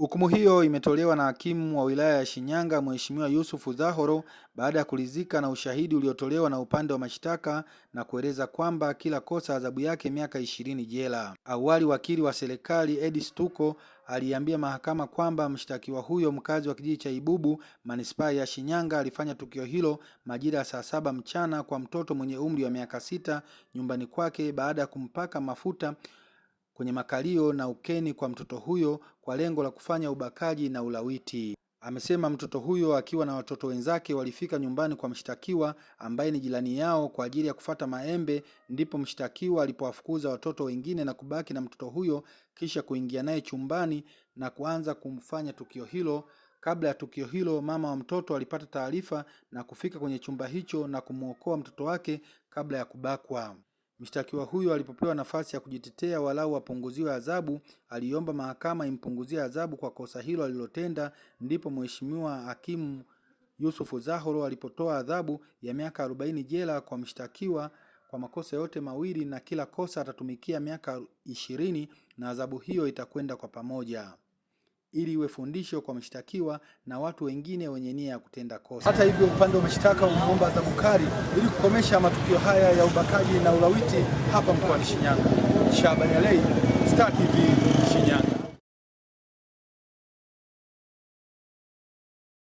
Hukumu hiyo imetolewa na hakimu wa wilaya ya Shinyanga Mheshimiwa Yusufu Zahoro baada ya kuridhika na ushahidi uliotolewa na upande wa mashtaka na kueleza kwamba kila kosa adhabu yake miaka ishirini jela. Awali wakili wa serikali Edi Stuko aliambia mahakama kwamba mshtakiwa huyo mkazi wa kijiji cha Ibubu manispaa ya Shinyanga alifanya tukio hilo majira ya saa saba mchana kwa mtoto mwenye umri wa miaka sita nyumbani kwake baada ya kumpaka mafuta kwenye makalio na ukeni kwa mtoto huyo kwa lengo la kufanya ubakaji na ulawiti. Amesema mtoto huyo akiwa na watoto wenzake walifika nyumbani kwa mshtakiwa ambaye ni jirani yao kwa ajili ya kufata maembe, ndipo mshtakiwa alipowafukuza watoto wengine na kubaki na mtoto huyo kisha kuingia naye chumbani na kuanza kumfanya tukio hilo. Kabla ya tukio hilo, mama wa mtoto alipata taarifa na kufika kwenye chumba hicho na kumwokoa mtoto wake kabla ya kubakwa. Mshtakiwa huyo alipopewa nafasi ya kujitetea walau apunguziwe adhabu, aliomba mahakama impunguzie adhabu kwa kosa hilo alilotenda. Ndipo Mheshimiwa Hakimu Yusufu Zahoro alipotoa adhabu ya miaka arobaini jela kwa mshtakiwa kwa makosa yote mawili, na kila kosa atatumikia miaka ishirini na adhabu hiyo itakwenda kwa pamoja ili iwe fundisho kwa mshtakiwa na watu wengine wenye nia ya kutenda kosa. Hata hivyo, upande wa mashtaka umeomba adhabu kali ili kukomesha matukio haya ya ubakaji na ulawiti hapa mkoani Shinyanga. Shabani Alei.